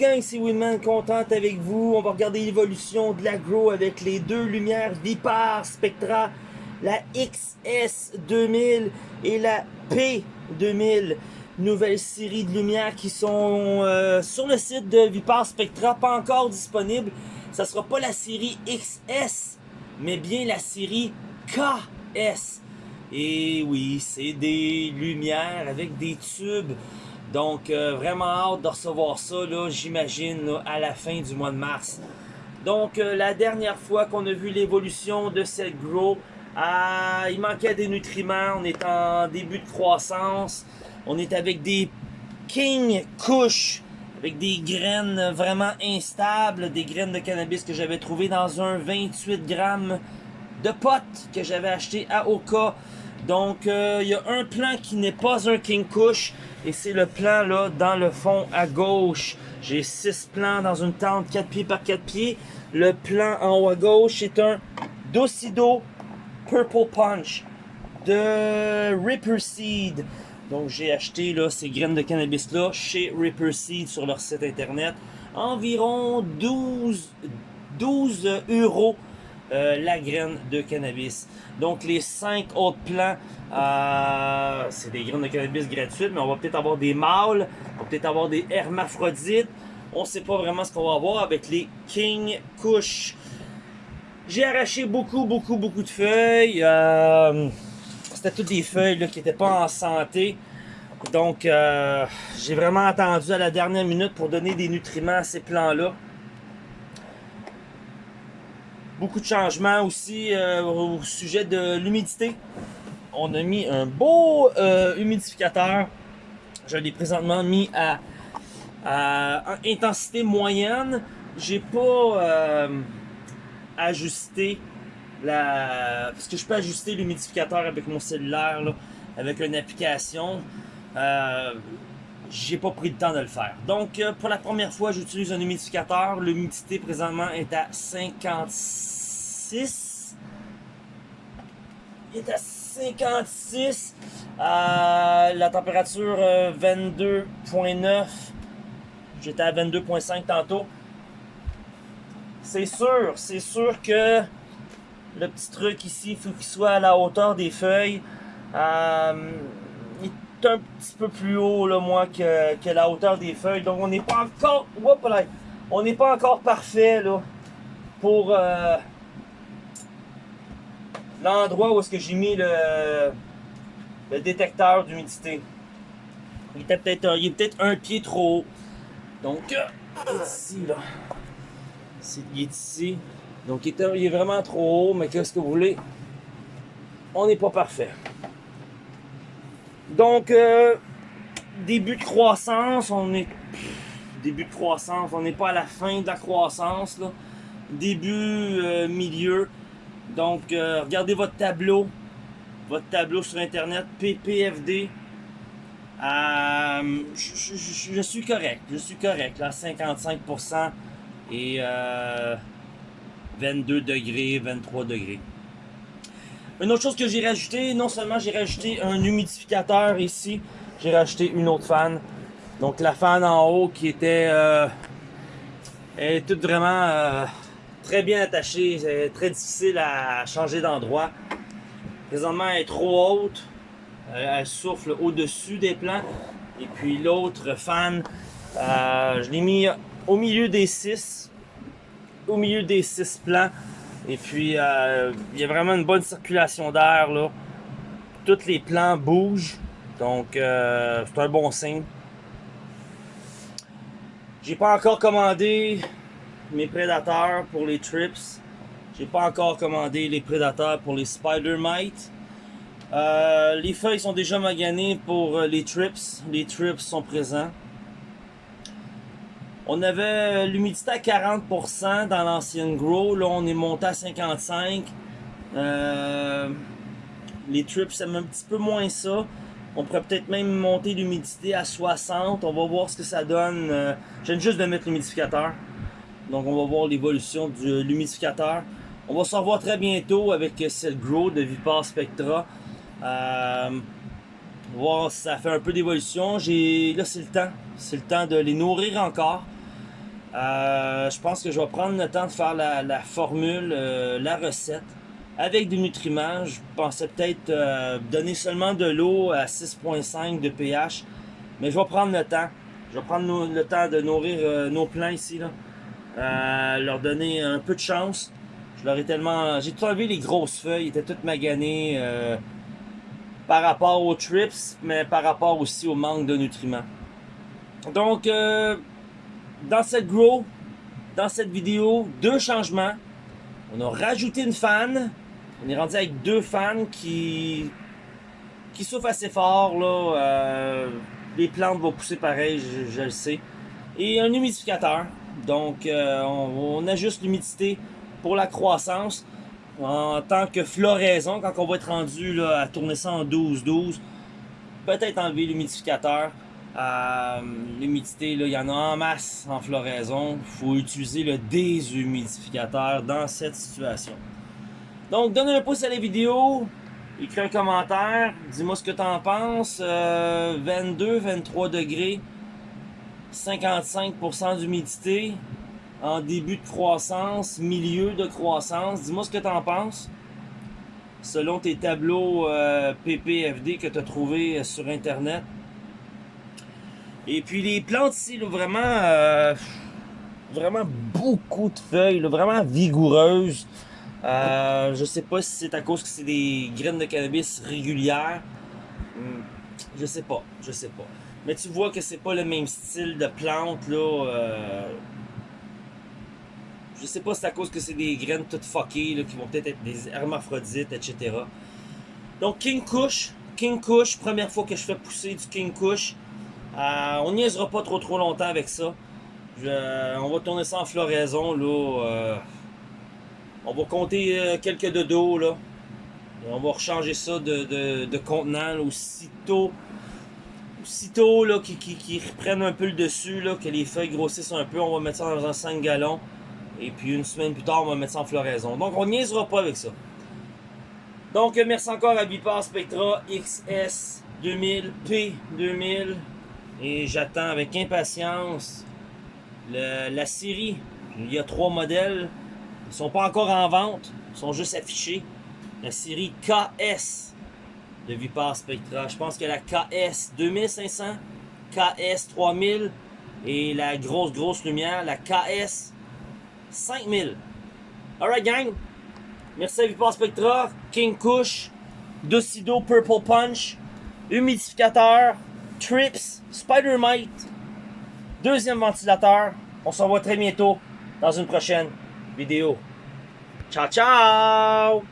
gang, ici Winman, contente avec vous. On va regarder l'évolution de la Grow avec les deux lumières Vipar Spectra, la XS2000 et la P2000. Nouvelle série de lumières qui sont euh, sur le site de Vipar Spectra, pas encore disponible. Ça sera pas la série XS, mais bien la série KS. Et oui, c'est des lumières avec des tubes. Donc, euh, vraiment hâte de recevoir ça, j'imagine, à la fin du mois de mars. Donc, euh, la dernière fois qu'on a vu l'évolution de cette grow, euh, il manquait des nutriments, on est en début de croissance, on est avec des King Kush, avec des graines vraiment instables, des graines de cannabis que j'avais trouvées dans un 28 grammes de potes que j'avais acheté à Oka donc, euh, il y a un plan qui n'est pas un King Kush. Et c'est le plan là, dans le fond à gauche. J'ai 6 plans dans une tente 4 pieds par 4 pieds. Le plan en haut à gauche est un Docido Purple Punch de Ripper Seed. Donc j'ai acheté là, ces graines de cannabis là chez Ripper Seed sur leur site internet. Environ 12, 12 euros euh, la graine de cannabis. Donc les 5 autres plans, euh, c'est des graines de cannabis gratuites, mais on va peut-être avoir des mâles, on va peut-être avoir des hermaphrodites. On sait pas vraiment ce qu'on va avoir avec les King Kush. J'ai arraché beaucoup, beaucoup, beaucoup de feuilles. Euh, c'était toutes des feuilles qui n'étaient pas en santé. Donc, j'ai vraiment attendu à la dernière minute pour donner des nutriments à ces plants-là. Beaucoup de changements aussi euh, au sujet de l'humidité. On a mis un beau euh, humidificateur. Je l'ai présentement mis à, intensité moyenne. J'ai pas euh, ajusté la... Parce que je peux ajuster l'humidificateur avec mon cellulaire, avec une application. j'ai pas pris le temps de le faire. Donc, pour la première fois, j'utilise un humidificateur. L'humidité présentement est à 56 il est à 56. Euh, la température 22.9. Euh, J'étais à 22.5 tantôt. C'est sûr, c'est sûr que le petit truc ici, il faut qu'il soit à la hauteur des feuilles. Euh, il est un petit peu plus haut, là, moi, que, que la hauteur des feuilles. Donc, on n'est pas encore... on n'est pas encore parfait, là, pour l'endroit où est-ce que j'ai mis le, détecteur d'humidité. Il était est peut-être un pied trop haut. Donc, euh, ici, là. il est ici. Donc, il est, vraiment trop haut, mais qu'est-ce que vous voulez? On n'est pas parfait. Donc, euh, début de croissance, on est... début de croissance, on n'est pas à la fin de la croissance. Début, euh, milieu. Donc, euh, regardez votre tableau, votre tableau sur Internet, PPFD. Euh, je, suis correct, je suis correct, là, 55% et 22 euh, degrés, 23 degrés. Une autre chose que j'ai rajouté, non seulement j'ai rajouté un humidificateur ici, j'ai rajouté une autre fan. Donc la fan en haut qui était elle est toute vraiment très bien attachée, c'est très difficile à changer d'endroit. Présentement, elle est trop haute, euh, elle souffle au-dessus des plans. Et puis l'autre fan, euh, je l'ai mis au milieu des six, au milieu des six plans. Et puis, euh, il y a vraiment une bonne circulation d'air là. Tous les plans bougent, donc c'est un bon signe. J'ai pas encore commandé mes prédateurs pour les trips. J'ai pas encore commandé les prédateurs pour les spider mites. Euh, les feuilles sont déjà maganées pour euh, les trips. Les trips sont présents. On avait l'humidité à 40% dans l'ancienne grow. Là, on est monté à 55%. Euh, les trips, c'est un petit peu moins ça. On pourrait peut-être même monter l'humidité à 60. On va voir ce que ça donne. Je viens juste de mettre l'humidificateur. Donc on va voir l'évolution de l'humidificateur. On va se revoir très bientôt avec cette Grow de Vipar Spectra. Euh, voir si ça fait un peu d'évolution. Là c'est le temps. C'est le temps de les nourrir encore. Euh, je pense que je vais prendre le temps de faire la, formule, euh, la recette avec des nutriments. Je pensais peut-être donner seulement de l'eau à 6.5 de pH, mais je vais prendre le temps. Je vais prendre le temps de nourrir nos plants ici. Leur donner un peu de chance. Je leur ai tellement... J'ai tout enlevé les grosses feuilles, ils étaient toutes maganées par rapport aux trips, mais par rapport aussi au manque de nutriments. Donc, dans cette grow, dans cette vidéo, deux changements. On a rajouté une fan. On est rendu avec deux fans qui qui souffrent assez fort. Là. Euh, les plantes vont pousser pareil, je, le sais. Et un humidificateur. Donc, euh, on, ajuste l'humidité pour la croissance. En tant que floraison, quand on va être rendu à tourner ça en 12-12, peut-être enlever l'humidificateur. Euh, L'humidité, il y en a en masse en floraison. Il faut utiliser le déshumidificateur dans cette situation. Donc, donne un pouce à la vidéo. Écris un commentaire. Dis-moi ce que tu en penses. 22, euh, 23 degrés. 55% d'humidité. En début de croissance. Milieu de croissance. Dis-moi ce que tu en penses. Selon tes tableaux euh, PPFD que tu as trouvés sur Internet. Et puis les plantes ici, vraiment, euh, vraiment beaucoup de feuilles, vraiment vigoureuses. Euh, je sais pas si c'est à cause que c'est des graines de cannabis régulières. Hmm, je sais pas, je sais pas. Mais tu vois que c'est pas le même style de plante là. Euh, je sais pas si c'est à cause que c'est des graines toutes fuckées là, qui vont peut-être être des hermaphrodites, etc. Donc King Kush, King Kush, première fois que je fais pousser du King Kush. Euh, on niaisera pas trop trop longtemps avec ça. on va tourner ça en floraison. Là, euh, on va compter euh, quelques de dos. Là. Et on va rechanger ça de, contenant aussitôt. Aussitôt là, qui, reprennent un peu le dessus, là, que les feuilles grossissent un peu, on va mettre ça dans un 5 gallons. Et puis une semaine plus tard, on va mettre ça en floraison. Donc on niaisera pas avec ça. Donc merci encore à Bipar Spectra XS 2000, P2000. Et j'attends avec impatience la série. Il y a trois modèles. Ils sont pas encore en vente. Ils sont juste affichés. La série KS de Vipar Spectra. Je pense que la KS 2500, KS 3000 et la grosse grosse lumière, la KS 5000. Alright gang, merci à Vipar Spectra, King Kush, Docido Purple Punch, humidificateur, Trips, Spider-Mite, deuxième ventilateur. On se revoit très bientôt dans une prochaine vidéo. Ciao, ciao!